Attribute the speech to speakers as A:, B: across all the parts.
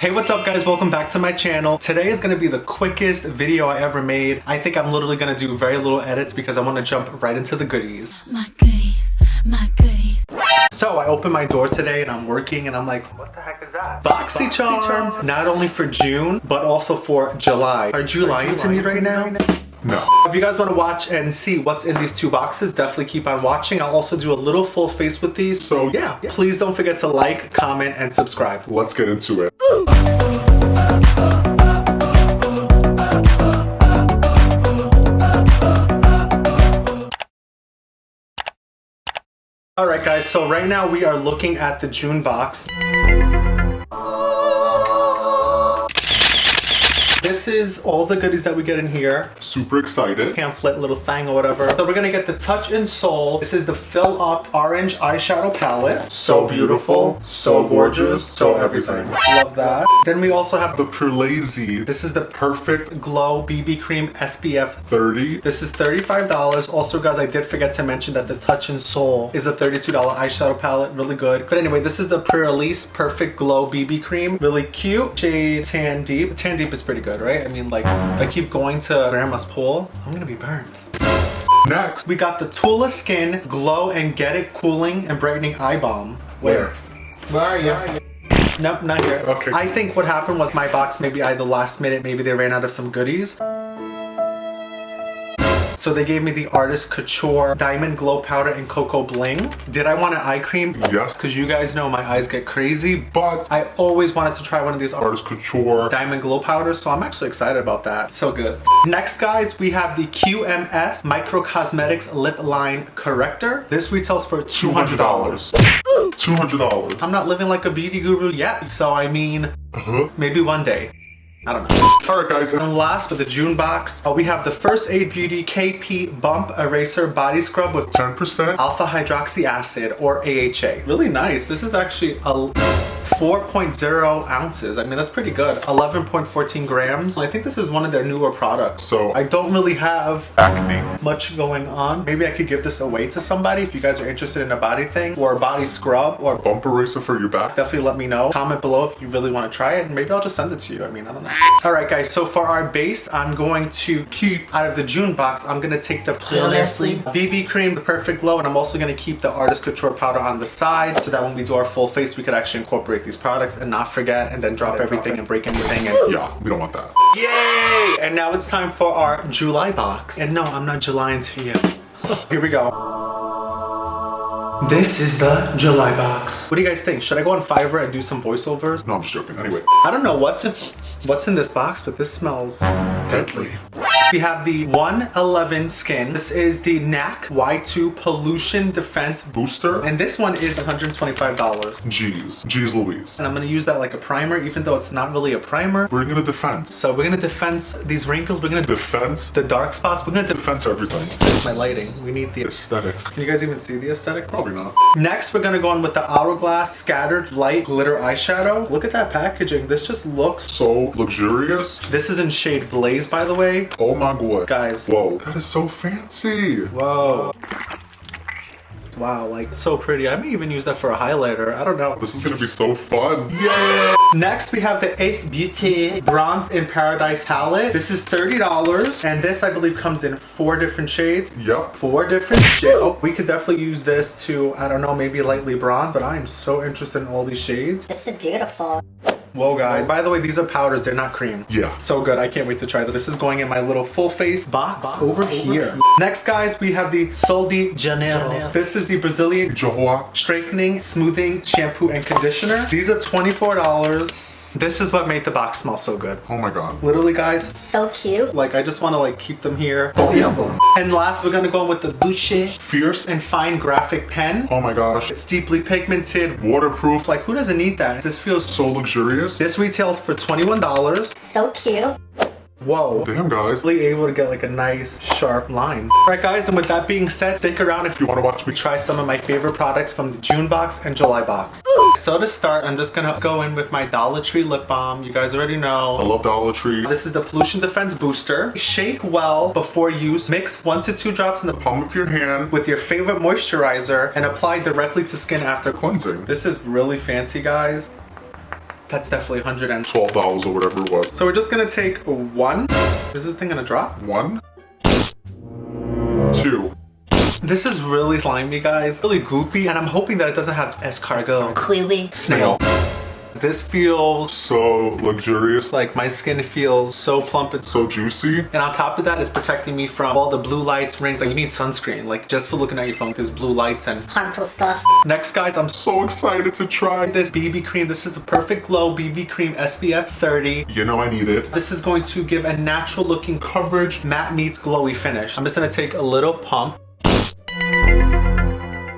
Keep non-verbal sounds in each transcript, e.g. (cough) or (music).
A: Hey, what's up guys? Welcome back to my channel. Today is gonna be the quickest video I ever made. I think I'm literally gonna do very little edits because I wanna jump right into the goodies.
B: My goodies, my goodies.
A: So I opened my door today and I'm working and I'm like, what the heck is that? BoxyCharm! Not only for June, but also for July. Are you lying to me right now?
C: No.
A: If you guys want to watch and see what's in these two boxes, definitely keep on watching. I'll also do a little full face with these. So yeah, please don't forget to like, comment, and subscribe.
C: Let's get into it.
A: Alright guys, so right now we are looking at the June box. This is all the goodies that we get in here.
C: Super excited.
A: Pamphlet, little thing or whatever. So we're gonna get the Touch in Sol. This is the Fill Up Orange Eyeshadow Palette. So beautiful, so gorgeous, so everything. Love that. Then we also have
C: The Pure
A: this is the Perfect Glow BB Cream SPF
C: 30.
A: this is $35. Also, guys, I did forget to mention that the Touch in Sol is a $32 eyeshadow palette. Really good. But anyway, this is the Pre-Release Perfect Glow BB Cream. Really cute. Shade Tan Deep. Tan Deep is pretty good, right? I mean, like, if I keep going to Grandma's pool, I'm gonna be burned.
C: Next,
A: We got the Tula Skin Glow and Get It Cooling and Brightening Eye Balm.
C: where?
A: Where are you? Nope, not here.
C: Okay.
A: I think what happened was my box maybe I the last minute, maybe they ran out of some goodies. So they gave me the Artist Couture Diamond Glow Powder and Cocoa Bling. Did I want an eye cream?
C: Yes.
A: Because you guys know my eyes get crazy.
C: But
A: I always wanted to try one of these
C: Artist Couture.
A: Diamond Glow Powders, so I'm actually excited about that. So good. Next, guys, we have the QMS Medicosmetics Lip Line Corrector. This retails for $200.
C: $200. $200.
A: I'm not living like a beauty guru yet, so I mean,
C: Uh-huh.
A: maybe one day. I don't know.
C: Alright guys,
A: And last, with the June box, uh, we have the First Aid Beauty KP Bump Eraser Body Scrub with
C: 10%.
A: alpha hydroxy acid or AHA. Really nice. This is actually a 4.0 ounces. I mean, that's pretty good. 11.14 grams. I think this is one of their newer products.
C: So-
A: I don't really have
C: Acne.
A: much going on. Maybe I could give this away to somebody if you guys are interested in a body thing or a body scrub or
C: Bump eraser for your back.
A: definitely let me know. Comment below if you really want to try it and maybe I'll just send it to you. I mean, I don't know. All right, guys. So for our base, I'm going to keep out of the June box, I'm going to take the
B: Leslie.
A: BB cream, the Perfect Glow, and I'm also going to keep the Artist Couture powder on the side so that when we do our full face, we could actually incorporate these products and not forget and then drop everything and break everything. And
C: Yeah, we don't want that.
A: Yay! And now it's time for our July box. And no, I'm not Julying to you. (laughs) Here we go. This is the July box. What do you guys think? Should I go on Fiverr and do some voiceovers?
C: No, I'm just joking. Anyway.
A: I don't know what's in, what's in this box, but this smells deadly. We have the 111 skin. This is the NAC Y2 Pollution Defense
C: Booster.
A: And this one is $125.
C: Jeez. Jeez Louise.
A: And I'm gonna use that like a primer, even though it's not really a primer.
C: We're gonna defense.
A: So we're gonna defense these wrinkles. We're gonna
C: Defense.
A: the dark spots. We're gonna defense
C: Defense everything.
A: my lighting. We need the.
C: Aesthetic.
A: Can you guys even see the aesthetic?
C: Probably not.
A: Next, we're gonna go on with the Hourglass Scattered Light Glitter Eyeshadow. Look at that packaging. This just looks.
C: So luxurious.
A: This is in shade Blaze, by the way.
C: Oh my god.
A: Guys.
C: Whoa. That is so fancy.
A: Whoa. Wow, like so pretty. I may even use that for a highlighter. I don't know.
C: This is gonna be so fun. Yeah.
A: Next, we have the Ace Beauty Bronze in Paradise palette. This is $30, and this I believe comes in four different shades.
C: Yep.
A: Four different shades. Oh, we could definitely use this to, I don't know, maybe lightly bronze, but I am so interested in all these shades.
B: This is beautiful.
A: Whoa, guys. By the way, these are powders. They're not cream.
C: Yeah.
A: So good. I can't wait to try this. This is going in my little full face box, over here. Next, guys, we have the Sol de Janeiro. This is the Brazilian
C: Joia.
A: straightening, smoothing shampoo and conditioner. These are $24. This is what made the box smell so good.
C: Oh my god.
A: Literally, guys,
B: So cute.
A: like I just want to like keep them here.
C: Oh, Forever.
A: And last, we're gonna go in with the Boucher
C: Fierce.
A: and Fine Graphic Pen.
C: Oh my gosh.
A: It's deeply pigmented.
C: Waterproof.
A: Like, who doesn't need that? This feels so.
C: So luxurious.
A: This retails for $21.
B: So cute.
A: Whoa.
C: Damn guys.
A: Really able to get like a nice sharp line. Alright guys, and with that being said, stick around if
C: You wanna watch me
A: try some of my favorite products from the June box and July box. So to start, I'm just gonna go in with my Dollar Tree lip balm. You guys already know.
C: I love Dollar Tree.
A: This is the Pollution Defense Booster. Shake well before use. Mix one to two drops in the
C: Palm of your hand.
A: with your favorite moisturizer and apply directly to skin after
C: Cleansing.
A: This is really fancy, guys. That's definitely
C: 112 dollars or whatever it was.
A: So we're just gonna take one. Is this thing gonna drop?
C: One. Two.
A: This is really slimy, guys. Really goopy, and I'm hoping that it doesn't have escargot.
B: Clearly.
A: Snail. This feels
C: So luxurious.
A: like my skin feels so plump and so
C: So juicy.
A: and on top of that, it's protecting me from all the blue lights, rings. Like you need sunscreen, like just for looking at your phone, there's blue lights. And
B: Harmful stuff.
A: next, guys, I'm so
C: So excited to try this.
A: this BB cream. This is the Perfect Glow BB cream SPF 30.
C: You know I need it.
A: This is going to give a natural looking coverage, matte meets glowy finish. I'm just gonna take a little pump.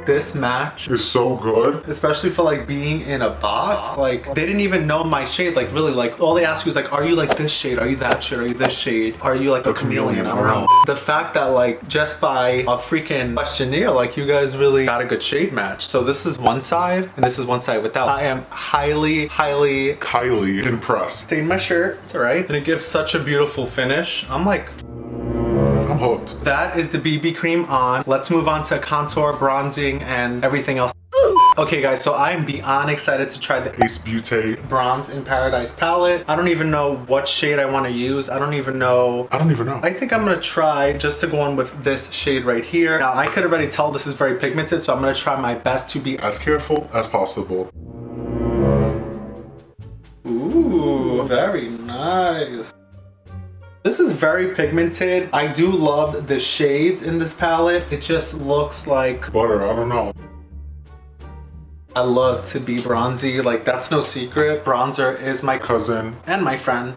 A: This match,
C: is so good.
A: especially for like being in a box, like they didn't even know my shade. Like really, like all they asked you is like, are you like this shade? Are you that shade? Are you this shade? Are you like a chameleon? I don't know. The fact that like just by a freaking questionnaire, like you guys really got a good shade match. So this is one side and this is one side without. I am highly, highly
C: Kylie impressed.
A: stained my shirt. It's alright. And it gives such a beautiful finish. I'm like,
C: I'm
A: that is the BB cream on. Let's move on to contour, bronzing, and everything else. Okay guys, so I'm beyond excited to try the
C: Ace Beauty.
A: Bronze in Paradise palette. I don't even know what shade I want to use. I don't even know.
C: I don't even know.
A: I think I'm gonna try just to go on with this shade right here. Now I could already tell this is very pigmented, so I'm gonna try my best to be
C: as careful as possible.
A: Ooh, very nice. This is very pigmented. I do love the shades in this palette. It just looks like
C: Butter, I don't know.
A: I love to be bronzy. Like that's no secret. Bronzer is my
C: Cousin.
A: and my friend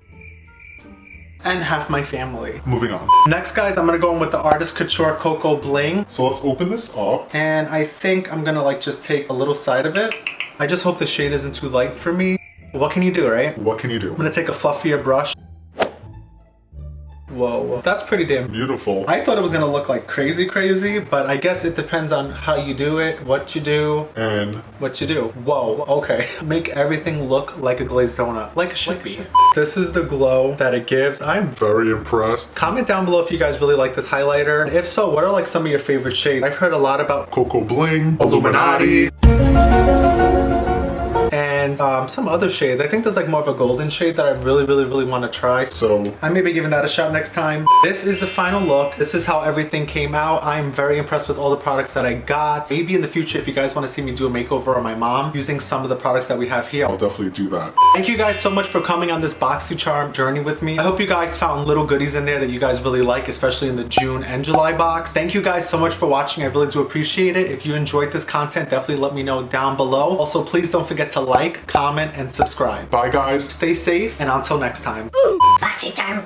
A: and half my family.
C: Moving on.
A: Next guys, I'm gonna go in with the Artist Couture Cocoa Bling.
C: So let's open this up.
A: And I think I'm gonna like just take a little side of it. I just hope the shade isn't too light for me. What can you do, right?
C: What can you do?
A: I'm gonna take a fluffier brush. Whoa, that's pretty damn
C: Beautiful.
A: I thought it was gonna look like crazy crazy, but I guess it depends on how you do it, what you do,
C: And
A: what you do. Whoa, okay. (laughs) Make everything look like a glazed donut, like it should be. This is the glow that it gives. I'm
C: very impressed.
A: Comment down below if you guys really like this highlighter. If so, what are like some of your favorite shades? I've heard a lot about
C: Cocoa Bling.
A: Illuminati. And um, some other shades. I think there's like more of a golden shade that I really, really, really want to try.
C: So
A: I may be giving that a shot next time. This is the final look. This is how everything came out. I'm very impressed with all the products that I got. Maybe in the future, if you guys want to see me do a makeover on my mom using some of the products that we have here.
C: I'll definitely do that.
A: Thank you guys so much for coming on this BoxyCharm journey with me. I hope you guys found little goodies in there that you guys really like, especially in the June and July box. Thank you guys so much for watching. I really do appreciate it. If you enjoyed this content, definitely let me know down below. Also, please don't forget to like, comment, and subscribe.
C: Bye guys.
A: Stay safe, and until next time.
B: Boxy charm.